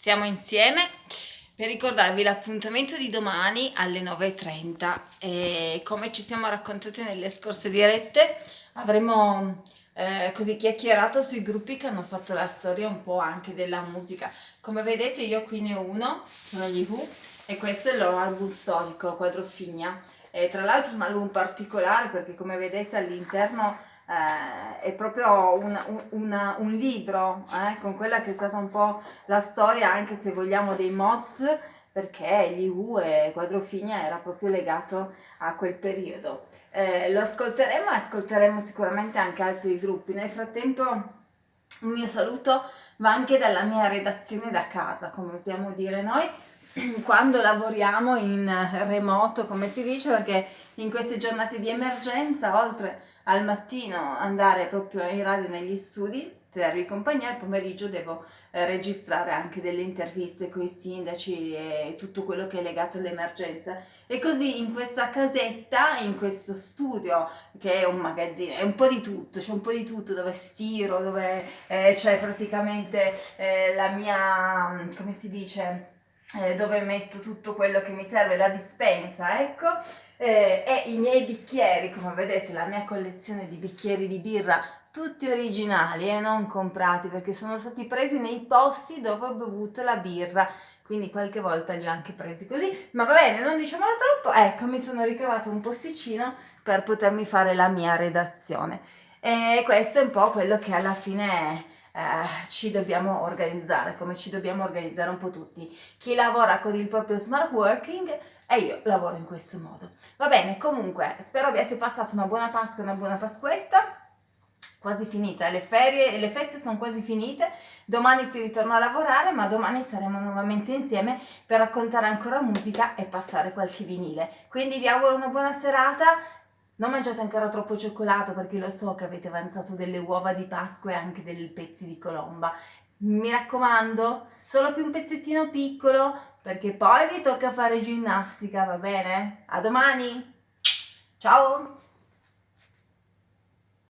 siamo insieme per ricordarvi l'appuntamento di domani alle 9.30 e come ci siamo raccontate nelle scorse dirette avremo eh, così chiacchierato sui gruppi che hanno fatto la storia un po' anche della musica. Come vedete io qui ne ho uno, sono gli Who e questo è il loro album storico, Quadrofigna. E tra l'altro un album particolare perché come vedete all'interno eh, è proprio una, una, un libro eh, con quella che è stata un po' la storia anche se vogliamo dei mods perché gli U e Quadrofigna era proprio legato a quel periodo. Eh, lo ascolteremo e ascolteremo sicuramente anche altri gruppi. Nel frattempo un mio saluto va anche dalla mia redazione da casa, come usiamo dire noi, quando lavoriamo in remoto, come si dice, perché in queste giornate di emergenza, oltre al mattino andare proprio in radio negli studi, tenervi compagnia, al pomeriggio devo eh, registrare anche delle interviste con i sindaci e tutto quello che è legato all'emergenza. E così in questa casetta, in questo studio, che è un magazzino, è un po' di tutto, c'è un po' di tutto dove stiro, dove eh, c'è praticamente eh, la mia, come si dice, eh, dove metto tutto quello che mi serve, la dispensa, ecco, eh, e i miei bicchieri, come vedete la mia collezione di bicchieri di birra, tutti originali e eh, non comprati perché sono stati presi nei posti dove ho bevuto la birra, quindi qualche volta li ho anche presi così, ma va bene, non diciamolo troppo, ecco mi sono ricavato un posticino per potermi fare la mia redazione. E questo è un po' quello che alla fine eh, ci dobbiamo organizzare, come ci dobbiamo organizzare un po' tutti. Chi lavora con il proprio smart working e io lavoro in questo modo. Va bene, comunque, spero abbiate passato una buona Pasqua e una buona Pasquetta quasi finita, le ferie e le feste sono quasi finite, domani si ritorna a lavorare ma domani saremo nuovamente insieme per raccontare ancora musica e passare qualche vinile. Quindi vi auguro una buona serata, non mangiate ancora troppo cioccolato perché lo so che avete avanzato delle uova di Pasqua e anche dei pezzi di colomba. Mi raccomando, solo più un pezzettino piccolo perché poi vi tocca fare ginnastica, va bene? A domani! Ciao!